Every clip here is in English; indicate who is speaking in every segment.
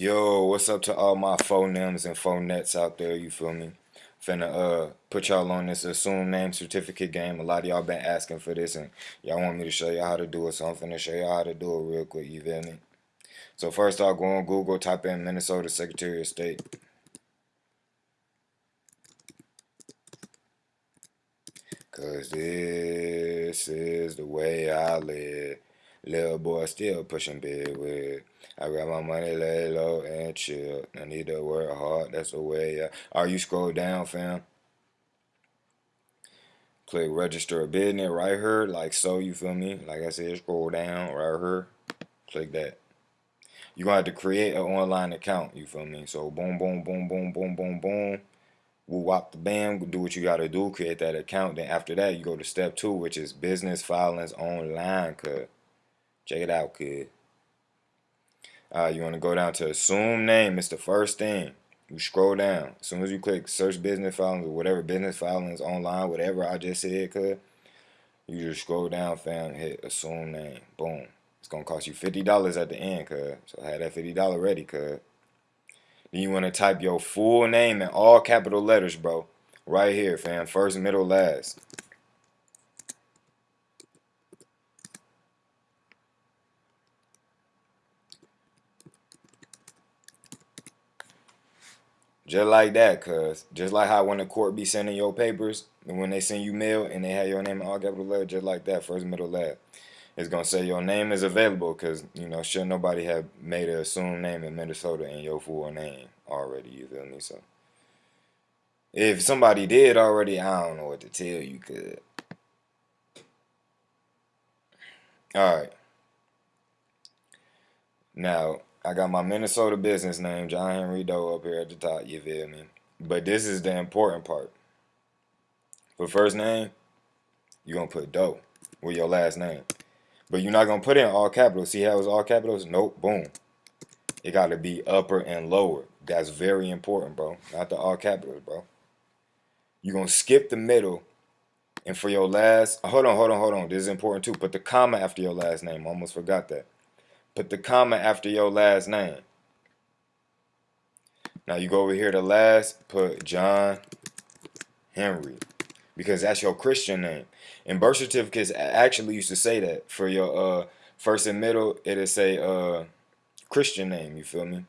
Speaker 1: Yo, what's up to all my phonems and phonets out there, you feel me? Finna uh put y'all on this assume name certificate game. A lot of y'all been asking for this and y'all want me to show y'all how to do it, so I'm finna show y'all how to do it real quick, you feel me? So first I'll go on Google, type in Minnesota Secretary of State. Cause this is the way I live. Little boy still pushing big with. I got my money lay low and chill. I need to work hard. That's the way. I, are you scroll down, fam? Click register a business right here, like so. You feel me? Like I said, scroll down right here. Click that. You're gonna have to create an online account. You feel me? So boom, boom, boom, boom, boom, boom, boom. We'll wop the bam, do what you gotta do, create that account. Then after that, you go to step two, which is business filings online. Cause check it out, kid. Uh, you want to go down to assume name. It's the first thing. You scroll down. As soon as you click search business filings or whatever business filings online, whatever I just said, cuz you just scroll down, fam, hit assume name. Boom. It's gonna cost you fifty dollars at the end, cuz. So have that fifty dollar ready, cuz. Then you want to type your full name in all capital letters, bro. Right here, fam. First, middle, last. Just like that, cuz. Just like how when the court be sending your papers, and when they send you mail and they have your name in all capital letters, just like that, first, middle, last. It's going to say your name is available because, you know, should nobody have made an assumed name in Minnesota in your full name already, you feel me? So, if somebody did already, I don't know what to tell you, cuz. Alright. Now, I got my Minnesota business name, John Henry Doe, up here at the top, you feel me? But this is the important part. For first name, you're going to put Doe with your last name. But you're not going to put in all capitals. See how it's all capitals? Nope, boom. It got to be upper and lower. That's very important, bro. Not the all capitals, bro. You're going to skip the middle. And for your last, hold on, hold on, hold on. This is important too. Put the comma after your last name. Almost forgot that. Put the comma after your last name. Now you go over here to last, put John Henry because that's your Christian name. And birth certificates actually used to say that for your uh, first and middle, it'll say uh, Christian name. You feel me?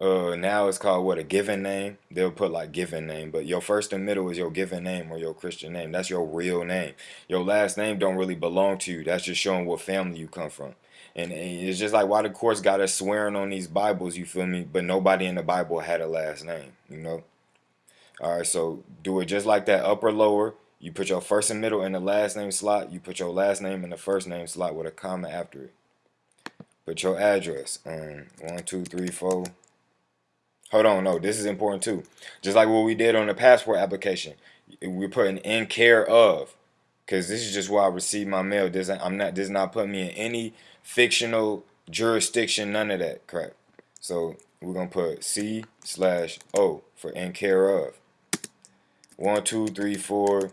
Speaker 1: Uh, now it's called what a given name. They'll put like given name, but your first and middle is your given name or your Christian name. That's your real name. Your last name don't really belong to you. That's just showing what family you come from. And, and it's just like why the courts got us swearing on these Bibles. You feel me? But nobody in the Bible had a last name. You know. All right, so do it just like that, upper lower. You put your first and middle in the last name slot. You put your last name in the first name slot with a comma after it. Put your address. Um, one, two, three, four. Hold on, no, this is important too. Just like what we did on the passport application, we're putting in care of, because this is just where I receive my mail. This I'm not. This is not putting me in any fictional jurisdiction. None of that crap. So we're gonna put C slash O for in care of. One, two, three, four.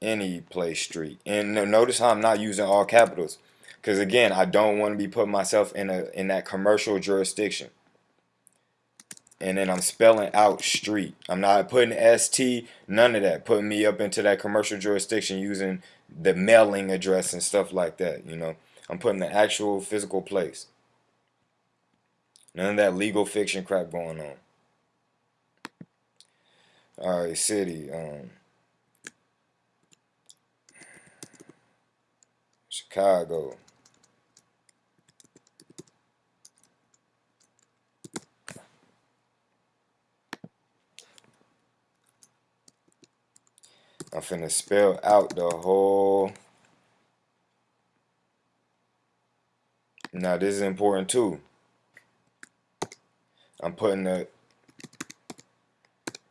Speaker 1: Any place street. And notice how I'm not using all capitals, because again, I don't want to be putting myself in a in that commercial jurisdiction and then I'm spelling out street. I'm not putting ST, none of that. Putting me up into that commercial jurisdiction using the mailing address and stuff like that, you know. I'm putting the actual physical place. None of that legal fiction crap going on. Alright, city. Um, Chicago. I'm finna spell out the whole. Now this is important too. I'm putting the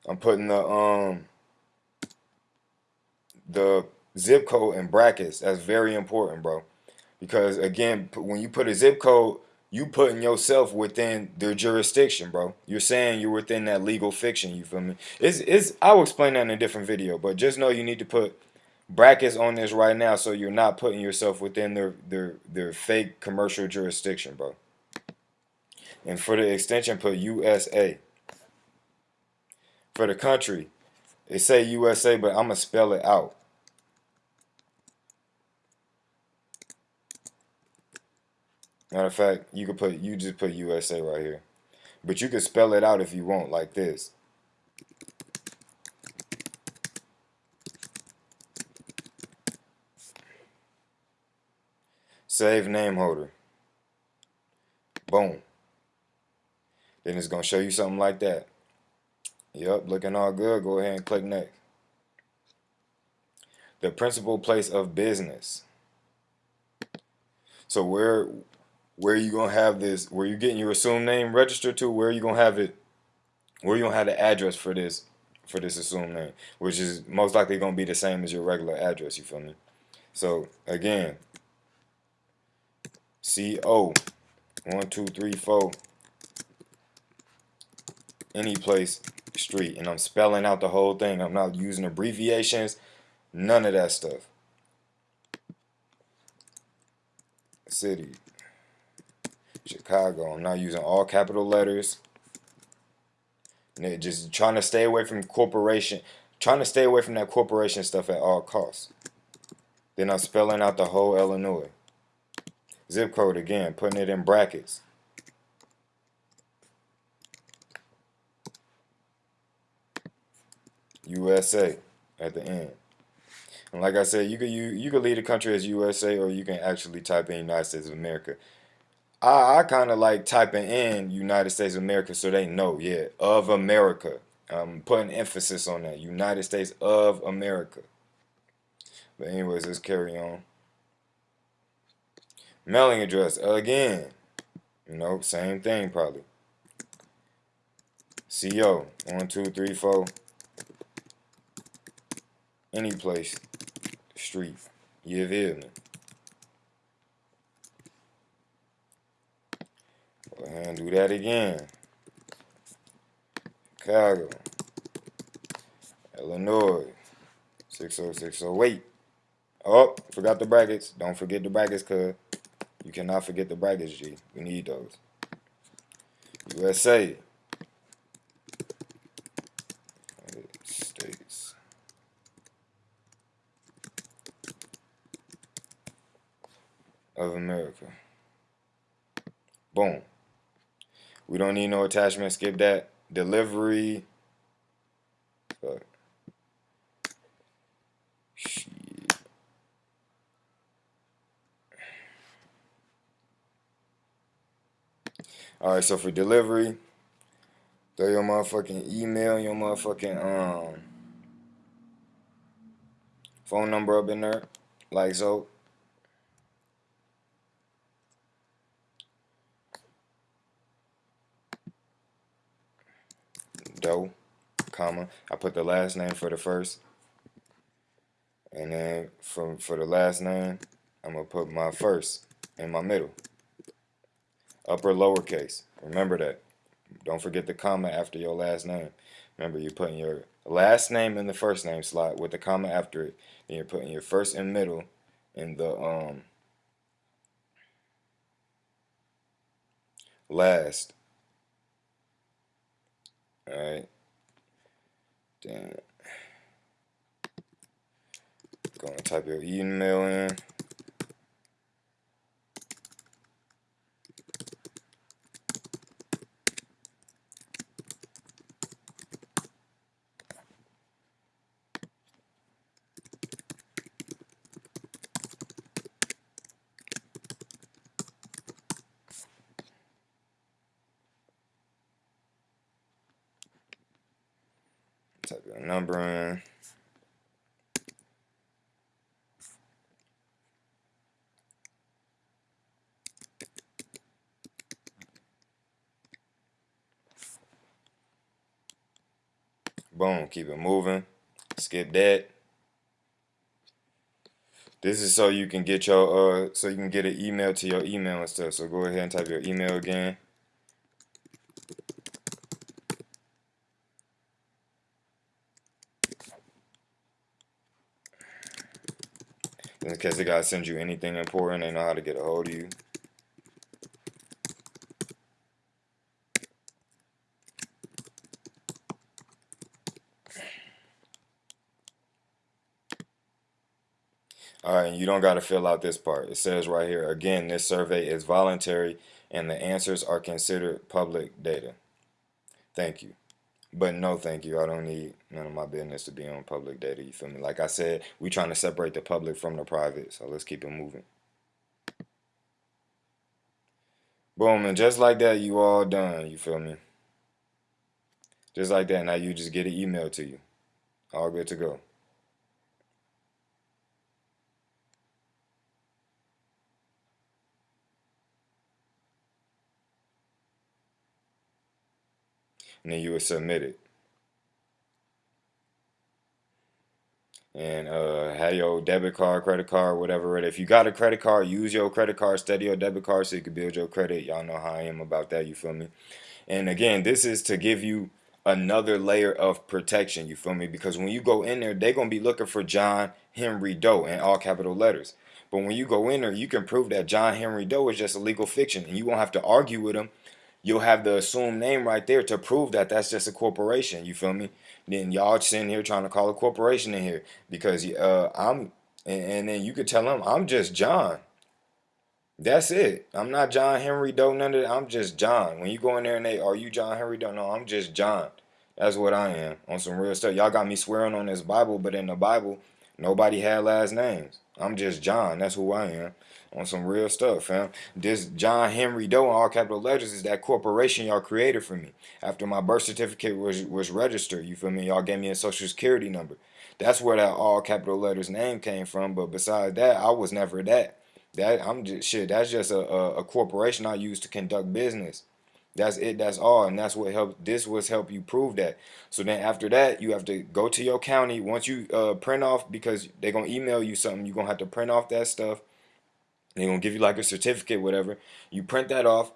Speaker 1: I'm putting the um the zip code in brackets. That's very important, bro. Because again, when you put a zip code you putting yourself within their jurisdiction, bro. You're saying you're within that legal fiction, you feel me? It's, it's, I'll explain that in a different video, but just know you need to put brackets on this right now so you're not putting yourself within their their their fake commercial jurisdiction, bro. And for the extension, put USA. For the country, it say USA, but I'm gonna spell it out. Matter of fact, you could put you just put USA right here. But you could spell it out if you want, like this. Save name holder. Boom. Then it's going to show you something like that. Yep, looking all good. Go ahead and click next. The principal place of business. So where where you gonna have this? Where you getting your assumed name registered to? Where you gonna have it? Where you gonna have the address for this for this assumed name, which is most likely gonna be the same as your regular address. You feel me? So again, C O one two three four any place street and I'm spelling out the whole thing. I'm not using abbreviations, none of that stuff. City, Chicago. I'm not using all capital letters. Just trying to stay away from corporation, trying to stay away from that corporation stuff at all costs. Then I'm spelling out the whole Illinois. Zip code again, putting it in brackets. USA at the end. And like I said, you could you you could leave the country as USA or you can actually type in United States of America. I, I kind of like typing in United States of America so they know, yeah, of America. I'm putting emphasis on that. United States of America. But anyways, let's carry on. Mailing address, again. You know, same thing probably. CO, one, two, three, four any place, street. You feel me? Go ahead and do that again. Chicago, Illinois, 60608. Oh, forgot the brackets. Don't forget the brackets, cuz you cannot forget the brackets, G. We need those. USA, States. of America. Boom. We don't need no attachment. Skip that. Delivery. Fuck. Shit. Alright, so for delivery, throw your motherfucking email, your motherfucking um phone number up in there. Like so. Doe, comma. I put the last name for the first. And then for, for the last name, I'm going to put my first in my middle. Upper lowercase. Remember that. Don't forget the comma after your last name. Remember, you're putting your last name in the first name slot with the comma after it. Then you're putting your first and middle in the um last Alright. Then go and type your email in. Your number in. Boom, keep it moving. Skip that. This is so you can get your uh so you can get an email to your email and stuff. So go ahead and type your email again. in case they gotta send you anything important, they know how to get a hold of you. All right, you don't got to fill out this part. It says right here, again, this survey is voluntary and the answers are considered public data. Thank you. But no, thank you. I don't need none of my business to be on public data. You feel me? Like I said, we trying to separate the public from the private. So let's keep it moving. Boom, and just like that, you all done. You feel me? Just like that. Now you just get an email to you. All good to go. And then you would submit it. And uh, have your debit card, credit card, whatever. If you got a credit card, use your credit card, study your debit card so you can build your credit. Y'all know how I am about that, you feel me? And again, this is to give you another layer of protection, you feel me? Because when you go in there, they're going to be looking for John Henry Doe in all capital letters. But when you go in there, you can prove that John Henry Doe is just a legal fiction and you won't have to argue with him you'll have the assumed name right there to prove that that's just a corporation. You feel me? Then y'all sitting here trying to call a corporation in here because uh, I'm, and, and then you could tell them I'm just John. That's it. I'm not John Henry Doe. None of that. I'm just John. When you go in there and they, are you John Henry Doe? No, I'm just John. That's what I am on some real stuff. Y'all got me swearing on this Bible, but in the Bible, nobody had last names. I'm just John. That's who I am on some real stuff, fam. This John Henry Doe in all capital letters is that corporation y'all created for me. After my birth certificate was was registered, you feel me? Y'all gave me a social security number. That's where that all capital letters name came from. But besides that, I was never that. That I'm just shit. That's just a, a, a corporation I use to conduct business. That's it. That's all. And that's what helped. This was help you prove that. So then after that, you have to go to your county. Once you uh, print off, because they're to email you something, you're to have to print off that stuff they're gonna give you like a certificate, whatever. You print that off.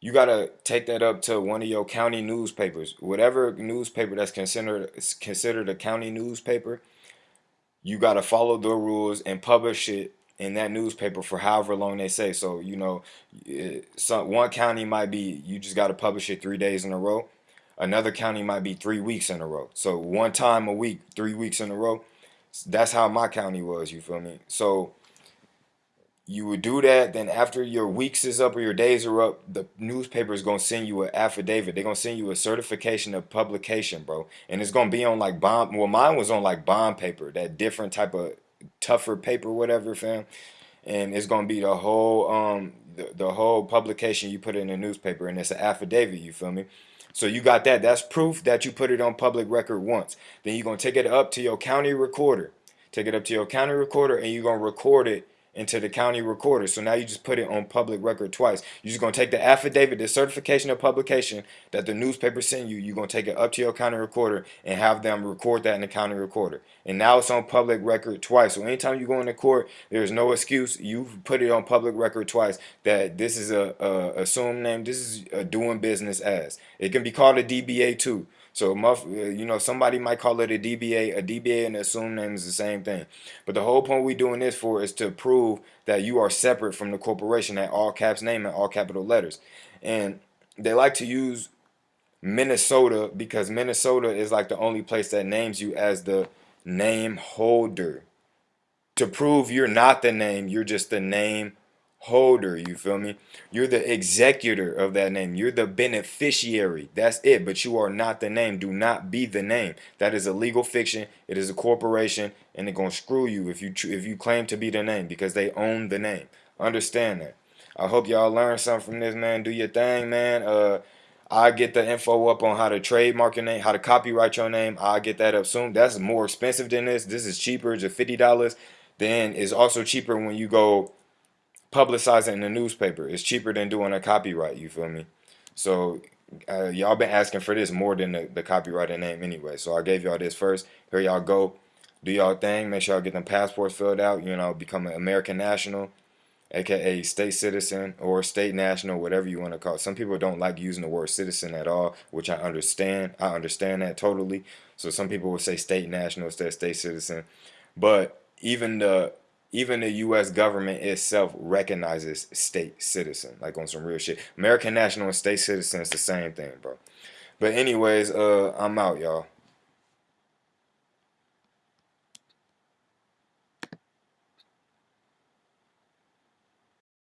Speaker 1: You gotta take that up to one of your county newspapers, whatever newspaper that's considered considered a county newspaper. You gotta follow the rules and publish it in that newspaper for however long they say. So you know, eh, some one county might be you just gotta publish it three days in a row. Another county might be three weeks in a row. So one time a week, three weeks in a row. That's how my county was. You feel me? So you would do that then after your weeks is up or your days are up the newspaper is going to send you an affidavit. They're going to send you a certification of publication bro. And it's going to be on like bond well mine was on like bond paper that different type of tougher paper whatever fam. And it's going to be the whole um the, the whole publication you put in the newspaper and it's an affidavit you feel me? So you got that. That's proof that you put it on public record once. Then you're going to take it up to your county recorder. Take it up to your county recorder and you're going to record it into the county recorder. So now you just put it on public record twice. You're just going to take the affidavit, the certification of publication that the newspaper sent you. You're going to take it up to your county recorder and have them record that in the county recorder. And now it's on public record twice. So anytime you go into court, there's no excuse. You've put it on public record twice that this is a, a assumed name. This is a doing business as. It can be called a DBA too. So, you know, somebody might call it a DBA. A DBA and assumed name is the same thing. But the whole point we doing this for is to prove that you are separate from the corporation at all caps name and all capital letters. And they like to use Minnesota because Minnesota is like the only place that names you as the name holder. To prove you're not the name, you're just the name holder, you feel me? You're the executor of that name. You're the beneficiary. That's it, but you are not the name. Do not be the name. That is a legal fiction. It is a corporation and they're to screw you if you if you claim to be the name because they own the name. Understand that. I hope y'all learned something from this, man. Do your thing, man. Uh I get the info up on how to trademark your name, how to copyright your name. I'll get that up soon. That's more expensive than this. This is cheaper, just $50. Then it's also cheaper when you go publicize it in the newspaper. It's cheaper than doing a copyright, you feel me? So uh, y'all been asking for this more than the, the copyrighted name anyway. So I gave y'all this first. Here y'all go. Do y'all thing. Make sure y'all get them passports filled out. You know, become an American national, aka state citizen or state national, whatever you want to call it. Some people don't like using the word citizen at all, which I understand. I understand that totally. So some people will say state national instead of state citizen. But even the even the U.S. government itself recognizes state citizen, like on some real shit. American national and state citizen is the same thing, bro. But anyways, uh, I'm out, y'all.